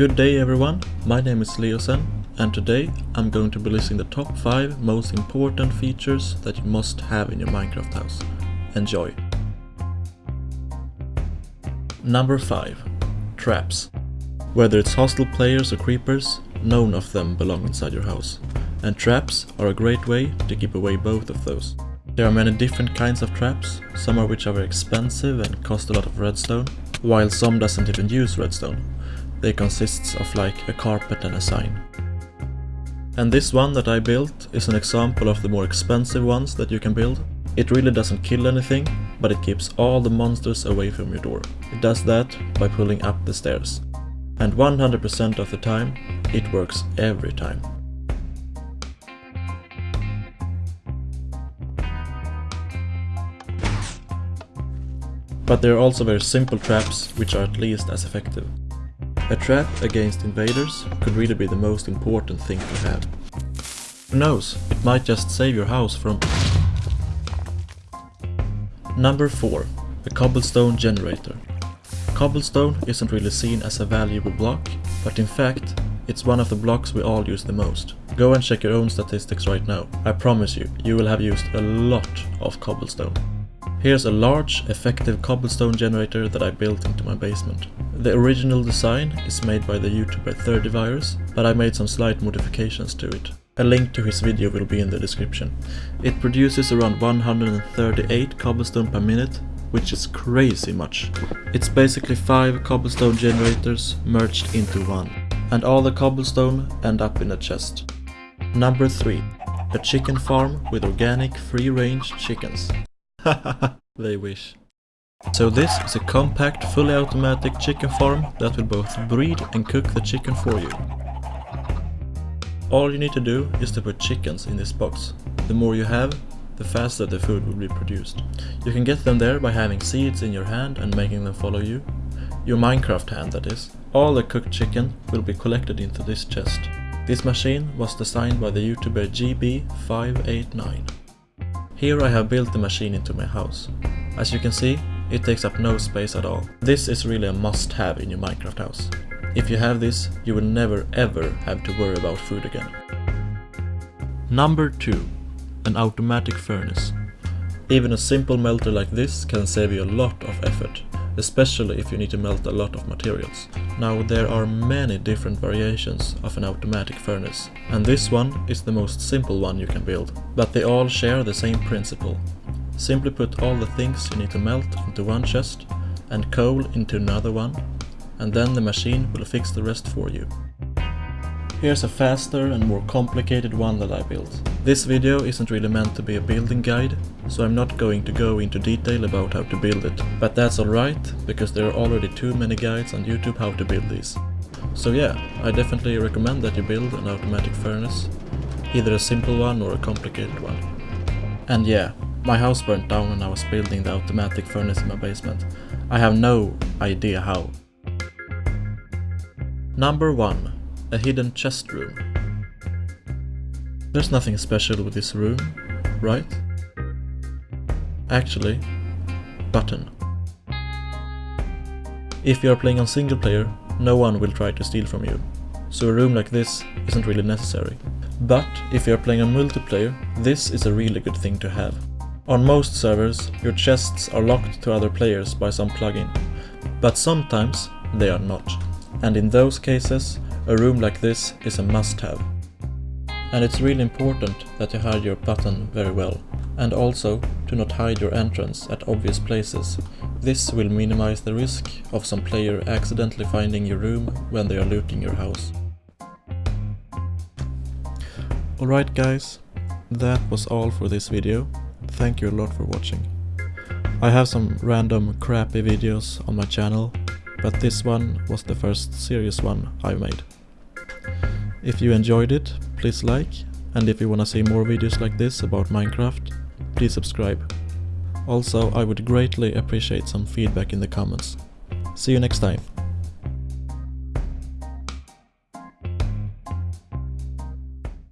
Good day everyone, my name is Leosen and today I'm going to be listing the top 5 most important features that you must have in your Minecraft house. Enjoy! Number 5. Traps. Whether it's hostile players or creepers, none of them belong inside your house. And traps are a great way to keep away both of those. There are many different kinds of traps, some of which are very expensive and cost a lot of redstone, while some doesn't even use redstone. They consist of like a carpet and a sign. And this one that I built is an example of the more expensive ones that you can build. It really doesn't kill anything, but it keeps all the monsters away from your door. It does that by pulling up the stairs. And 100% of the time, it works every time. But there are also very simple traps which are at least as effective. A trap against invaders could really be the most important thing to have. Who knows, it might just save your house from... Number 4. A cobblestone generator. Cobblestone isn't really seen as a valuable block, but in fact, it's one of the blocks we all use the most. Go and check your own statistics right now. I promise you, you will have used a lot of cobblestone. Here's a large, effective cobblestone generator that I built into my basement. The original design is made by the YouTuber 30virus, but I made some slight modifications to it. A link to his video will be in the description. It produces around 138 cobblestone per minute, which is crazy much. It's basically 5 cobblestone generators merged into one. And all the cobblestone end up in a chest. Number 3. A chicken farm with organic free-range chickens. they wish. So this is a compact, fully automatic chicken farm that will both breed and cook the chicken for you. All you need to do is to put chickens in this box. The more you have, the faster the food will be produced. You can get them there by having seeds in your hand and making them follow you. Your Minecraft hand that is. All the cooked chicken will be collected into this chest. This machine was designed by the YouTuber GB589. Here I have built the machine into my house. As you can see, it takes up no space at all. This is really a must-have in your Minecraft house. If you have this, you will never ever have to worry about food again. Number 2. An automatic furnace. Even a simple melter like this can save you a lot of effort, especially if you need to melt a lot of materials. Now there are many different variations of an automatic furnace, and this one is the most simple one you can build, but they all share the same principle. Simply put all the things you need to melt into one chest, and coal into another one, and then the machine will fix the rest for you. Here's a faster and more complicated one that I built. This video isn't really meant to be a building guide, so I'm not going to go into detail about how to build it. But that's alright, because there are already too many guides on YouTube how to build these. So yeah, I definitely recommend that you build an automatic furnace, either a simple one or a complicated one. And yeah, my house burnt down when I was building the automatic furnace in my basement. I have no idea how. Number 1 a hidden chest room. There's nothing special with this room, right? Actually, button. If you are playing on single player, no one will try to steal from you, so a room like this isn't really necessary. But if you are playing on multiplayer, this is a really good thing to have. On most servers, your chests are locked to other players by some plugin, but sometimes they are not. And in those cases, a room like this is a must-have. And it's really important that you hide your button very well. And also to not hide your entrance at obvious places. This will minimize the risk of some player accidentally finding your room when they are looting your house. Alright guys, that was all for this video. Thank you a lot for watching. I have some random crappy videos on my channel but this one was the first serious one I made. If you enjoyed it, please like, and if you wanna see more videos like this about Minecraft, please subscribe. Also, I would greatly appreciate some feedback in the comments. See you next time.